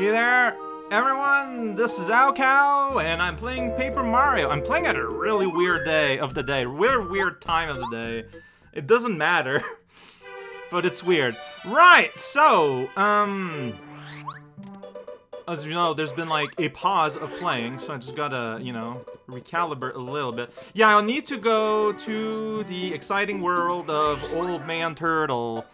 Hey there, everyone, this is raocow, and I'm playing Paper Mario. I'm playing at a really weird day of the day, weird, weird time of the day. It doesn't matter, but it's weird. Right, so, um... As you know, there's been like a pause of playing, so I just gotta, you know, recalibrate a little bit. Yeah, I'll need to go to the exciting world of Old Man Turtle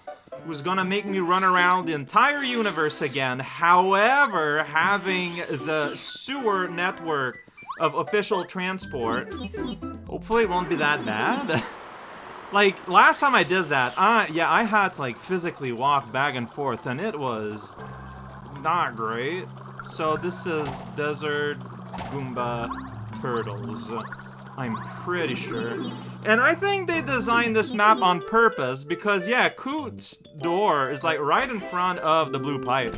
who's gonna make me run around the entire universe again. However, having the sewer network of official transport, hopefully it won't be that bad. like, last time I did that, I, yeah, I had to, like, physically walk back and forth, and it was not great. So this is Desert Goomba Turtles. I'm pretty sure. And I think they designed this map on purpose because, yeah, Koot's door is like right in front of the blue pipe.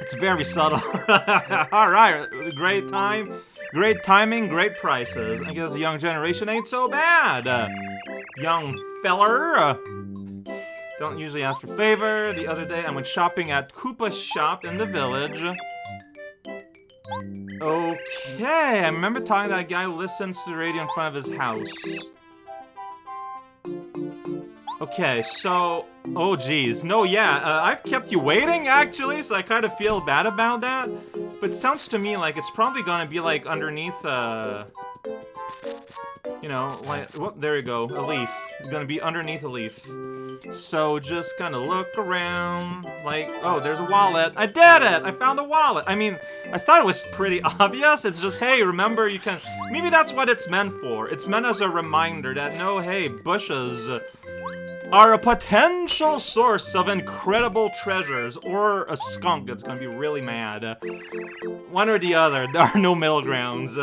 It's very subtle. Alright, great time, great timing, great prices. I guess the young generation ain't so bad. Uh, young feller. Uh, don't usually ask for favor. The other day I went shopping at Koopa's shop in the village. Okay, I remember talking to that guy who listens to the radio in front of his house. Okay, so... Oh, geez. No, yeah, uh, I've kept you waiting, actually, so I kind of feel bad about that. But sounds to me like it's probably gonna be, like, underneath, uh... You know, like... Whoop, there you go. A leaf. Gonna be underneath a leaf. So just kind of look around, like, oh, there's a wallet. I did it! I found a wallet! I mean, I thought it was pretty obvious. It's just, hey, remember, you can... Maybe that's what it's meant for. It's meant as a reminder that, no, hey, bushes are a potential source of incredible treasures, or a skunk that's gonna be really mad. One or the other, there are no middle grounds.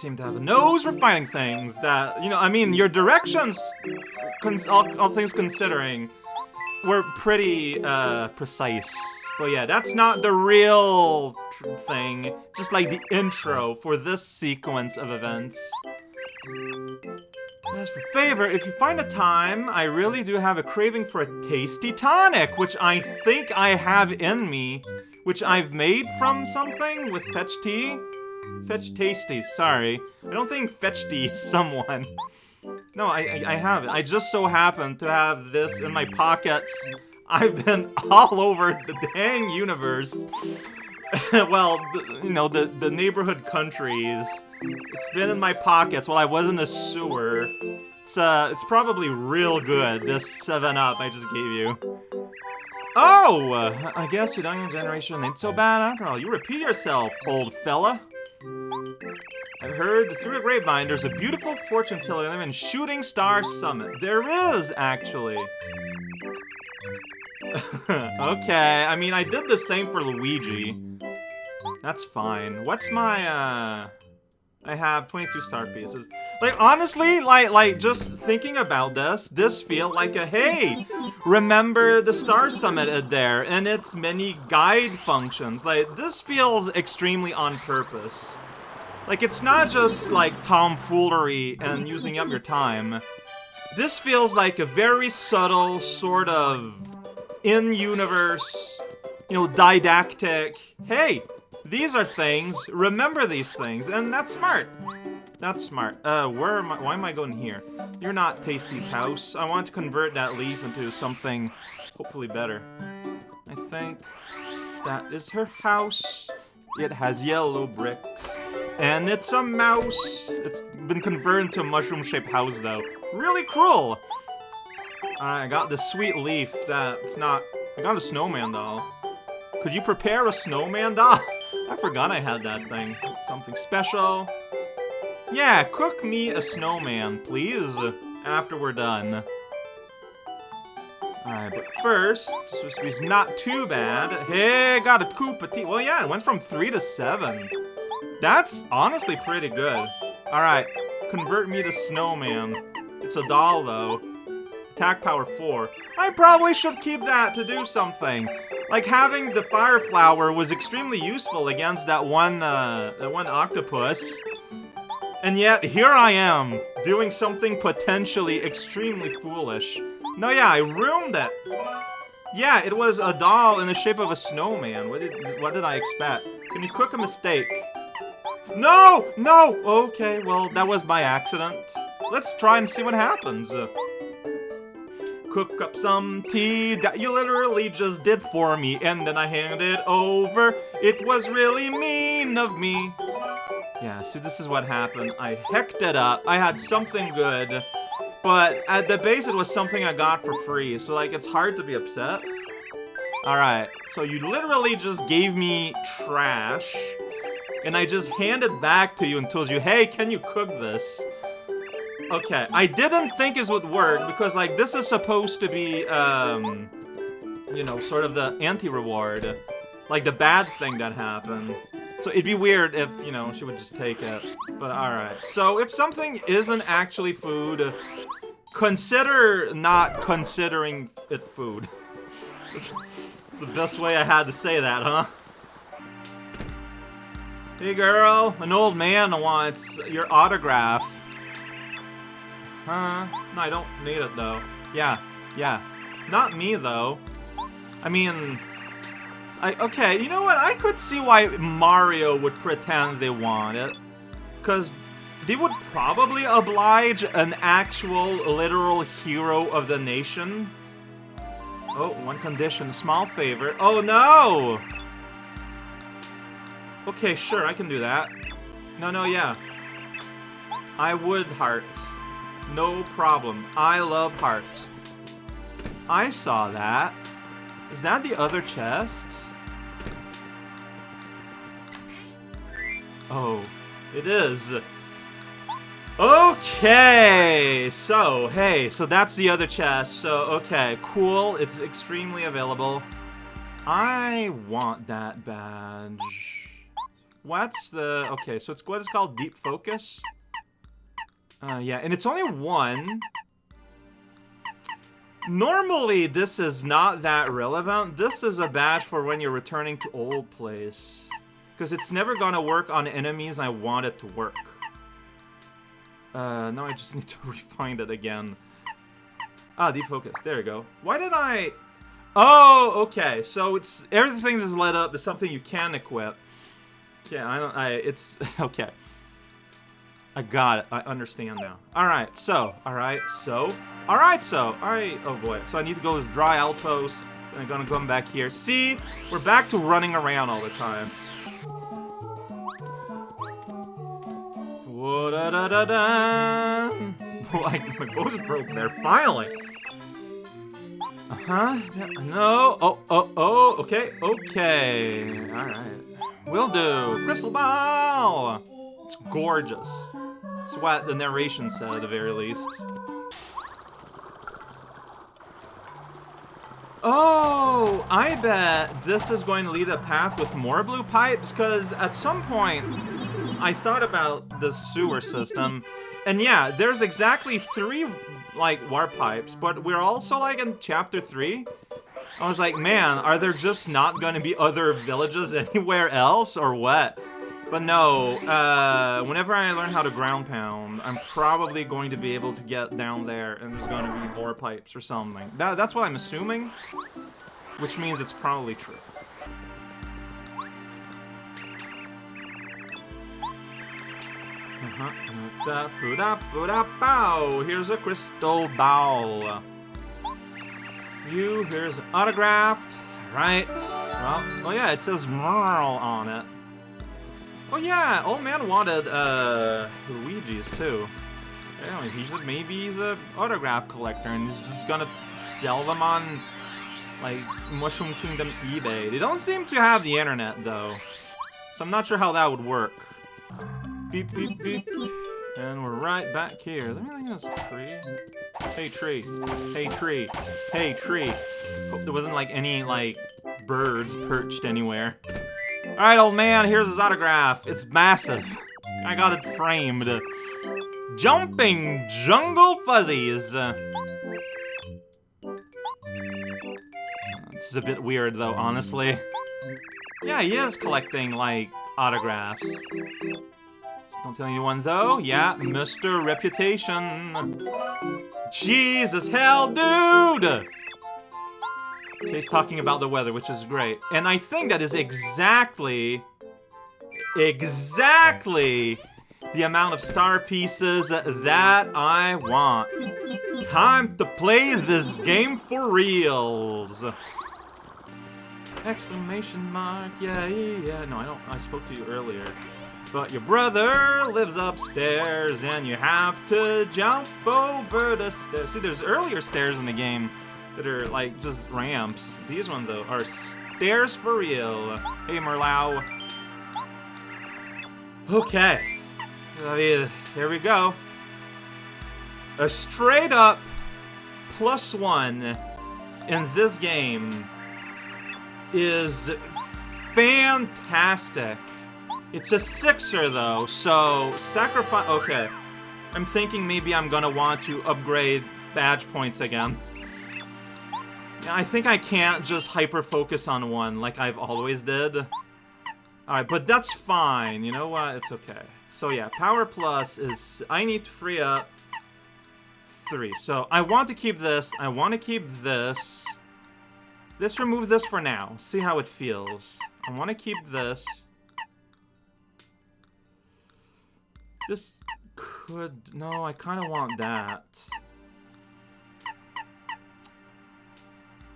Seem to have a nose for finding things that, you know, I mean, your directions, all, all things considering, were pretty, uh, precise. But yeah, that's not the real thing, just like the intro for this sequence of events. As for favor, if you find a time, I really do have a craving for a tasty tonic, which I think I have in me, which I've made from something with fetch tea. Fetch tasty, sorry. I don't think fetch tea is someone. No, I, I, I have it. I just so happen to have this in my pockets. I've been all over the dang universe. well, you know, the, the neighborhood countries. It's been in my pockets while I was in the sewer. It's, uh, it's probably real good, this 7-Up I just gave you. Oh! I guess your younger generation ain't so bad after all. You repeat yourself, old fella. I've heard the through the grapevine there's a beautiful fortune teller in Shooting Star Summit. There is, actually. okay, I mean, I did the same for Luigi. That's fine. What's my, uh... I have 22 star pieces. Like, honestly, like, like, just thinking about this, this feel like a, hey, remember the Star Summit there, and its many guide functions. Like, this feels extremely on purpose. Like, it's not just, like, tomfoolery and using up your time. This feels like a very subtle, sort of, in-universe, you know, didactic, hey, these are things, remember these things, and that's smart. That's smart. Uh, where am I, why am I going here? You're not Tayce T.'s house. I want to convert that leaf into something hopefully better. I think that is her house. It has yellow bricks. And it's a mouse. It's been converted into a mushroom-shaped house, though. Really cruel! I got this sweet leaf that's not... I got a snowman doll. Could you prepare a snowman doll? I forgot I had that thing. Something special. Yeah, cook me a snowman, please, after we're done. Alright, but first, this not too bad. Hey, got a Koopa tea. Well, yeah, it went from 3 to 7. That's honestly pretty good. Alright, convert me to snowman. It's a doll, though. Attack power 4. I probably should keep that to do something. Like, having the fire flower was extremely useful against that one, uh, that one octopus. And yet, here I am, doing something potentially extremely foolish. No, yeah, I ruined it. Yeah, it was a doll in the shape of a snowman. What did what did I expect? Can you cook a mistake? No! No! Okay, well, that was by accident. Let's try and see what happens. Cook up some tea that you literally just did for me, and then I hand it over. It was really mean of me. Yeah, see, this is what happened. I hecked it up. I had something good, but at the base, it was something I got for free, so, like, it's hard to be upset. Alright, so you literally just gave me trash, and I just handed back to you and told you, hey, can you cook this? Okay, I didn't think this would work, because, like, this is supposed to be, um, you know, sort of the anti-reward. Like, the bad thing that happened. So it'd be weird if, you know, she would just take it. But alright. So if something isn't actually food, consider not considering it food. It's the best way I had to say that, huh? Hey girl, an old man wants your autograph. Huh? No, I don't need it though. Yeah, yeah. Not me though. I mean, I, okay, you know what? I could see why Mario would pretend they want it. Because they would probably oblige an actual, literal hero of the nation. Oh, one condition, small favor. Oh no! Okay, sure, I can do that. No, no, yeah. I would heart. No problem. I love hearts. I saw that. Is that the other chest? Oh, it is. Okay, so, hey, so that's the other chest. So, okay, cool. It's extremely available. I want that badge. What's the... Okay, so it's what is called Deep Focus. Uh, yeah, and it's only one. Normally, this is not that relevant. This is a badge for when you're returning to old place. Because it's never gonna work on enemies I want it to work. Uh, now I just need to refine it again. Ah, defocus. There you go. Why did I... Oh, okay. So it's everything is led up to something you can equip. Yeah, I don't. I. It's okay. I got it. I understand now. All right. So. All right. So. All right. So. All right. Oh boy. So I need to go to dry outpost. I'm gonna come back here. See, we're back to running around all the time. Whoa, da da da da. Like my voice broke there. Finally. Uh huh. No. Oh. Oh. Oh. Okay. Okay. All right. Will do. Crystal ball. It's gorgeous. It's what the narration said at the very least. Oh, I bet this is going to lead a path with more blue pipes, because at some point, I thought about the sewer system, and yeah, there's exactly three, like, warp pipes, but we're also, like, in Chapter 3. I was like, man, are there just not going to be other villages anywhere else, or what? But no, uh, whenever I learn how to ground pound, I'm probably going to be able to get down there and there's going to be more pipes or something. That, that's what I'm assuming, which means it's probably true. Uh-huh. Here's a crystal ball. You, here's autographed. Right. Well, oh yeah, it says Merle on it. Oh yeah, old man wanted uh, Luigi's too. Anyway, he's a, maybe he's a autograph collector and he's just gonna sell them on like Mushroom Kingdom eBay. They don't seem to have the internet though, so I'm not sure how that would work. Beep beep beep. And we're right back here. Is everything else tree? Hey tree. Hey tree. Hey tree. Hope there wasn't like any like birds perched anywhere. Alright, old man, here's his autograph. It's massive. I got it framed. Jumping Jungle Fuzzies. Uh, this is a bit weird, though, honestly. Yeah, he is collecting, like, autographs. Don't tell anyone, though. Yeah, Mr. Reputation. Jesus, hell, dude! He's talking about the weather, which is great. And I think that is exactly, exactly the amount of star pieces that I want. Time to play this game for reals. Exclamation mark, yeah, yeah. No, I don't, I spoke to you earlier. But your brother lives upstairs and you have to jump over the stairs. See, there's earlier stairs in the game that are like just ramps. These ones though are stairs for real. Hey, Merlow. Okay. Uh, here we go. A straight up plus one in this game is fantastic. It's a sixer though, so sacrifice. Okay, I'm thinking maybe I'm gonna want to upgrade badge points again. I think I can't just hyper focus on one like I've always did. Alright, but that's fine. You know what? It's okay. So yeah, power plus is I need to free up three. So I want to keep this. I want to keep this. Let's remove this for now. See how it feels. I want to keep this. This could... No, I kind of want that.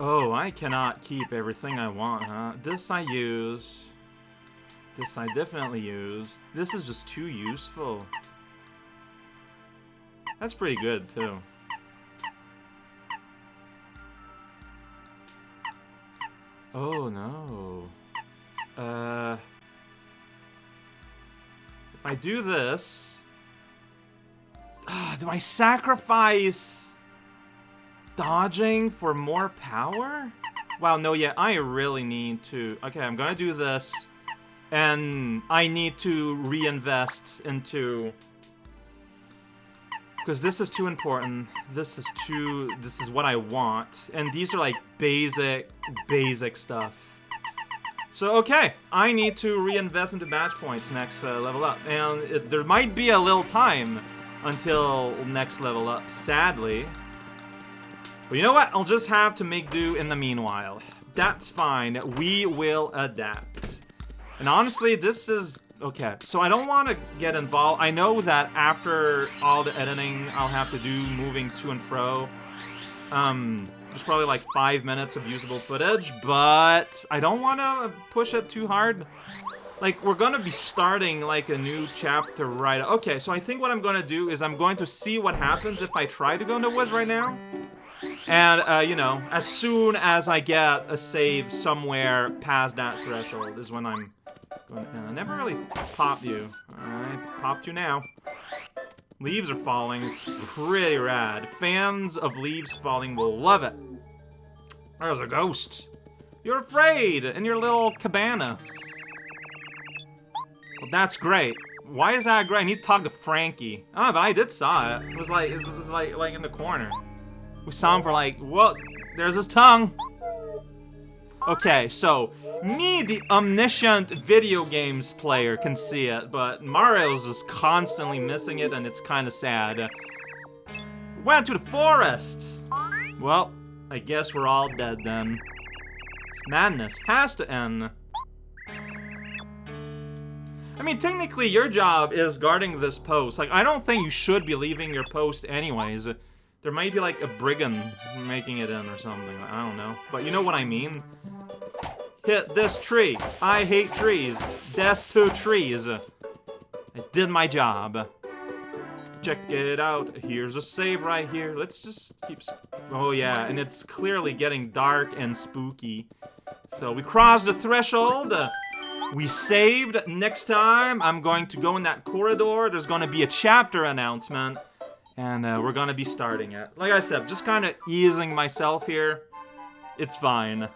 Oh, I cannot keep everything I want, huh? This I use. This I definitely use. This is just too useful. That's pretty good, too. Oh, no. Uh... If I do this... Do I sacrifice... Dodging for more power? Wow, no, yeah, I really need to... Okay, I'm gonna do this. And I need to reinvest into... Because this is too important. This is too... This is what I want. And these are like basic, basic stuff. So, okay, I need to reinvest into match points next uh, level up. And it, there might be a little time until next level up, sadly. But you know what? I'll just have to make do in the meanwhile. That's fine. We will adapt. And honestly, this is... Okay, so I don't want to get involved. I know that after all the editing I'll have to do moving to and fro, um, there's probably like five minutes of usable footage, but I don't want to push it too hard. Like, we're going to be starting like a new chapter right... Okay, so I think what I'm going to do is I'm going to see what happens if I try to go into Wiz right now. And, uh, you know, as soon as I get a save somewhere past that threshold is when I'm going to... I never really popped you. I popped you now. Leaves are falling. It's pretty rad. Fans of leaves falling will love it. There's a ghost. You're afraid in your little cabana. Well, that's great. Why is that great? I need to talk to Frankie. Ah, but I did saw it. It was like, it was like, like in the corner. We saw him for like, well, there's his tongue. Okay, so me, the omniscient video games player, can see it, but Mario's just constantly missing it, and it's kind of sad. Went to the forest! Well, I guess we're all dead then. This madness has to end. I mean, technically, your job is guarding this post. Like, I don't think you should be leaving your post anyways. There might be, like, a brigand making it in or something. I don't know. But you know what I mean? Hit this tree. I hate trees. Death to trees. I did my job. Check it out. Here's a save right here. Let's just keep... Oh, yeah. And it's clearly getting dark and spooky. So we crossed the threshold. We saved. Next time, I'm going to go in that corridor. There's going to be a chapter announcement. And uh, we're to be starting it. Like I said, just kind of easing myself here. It's fine.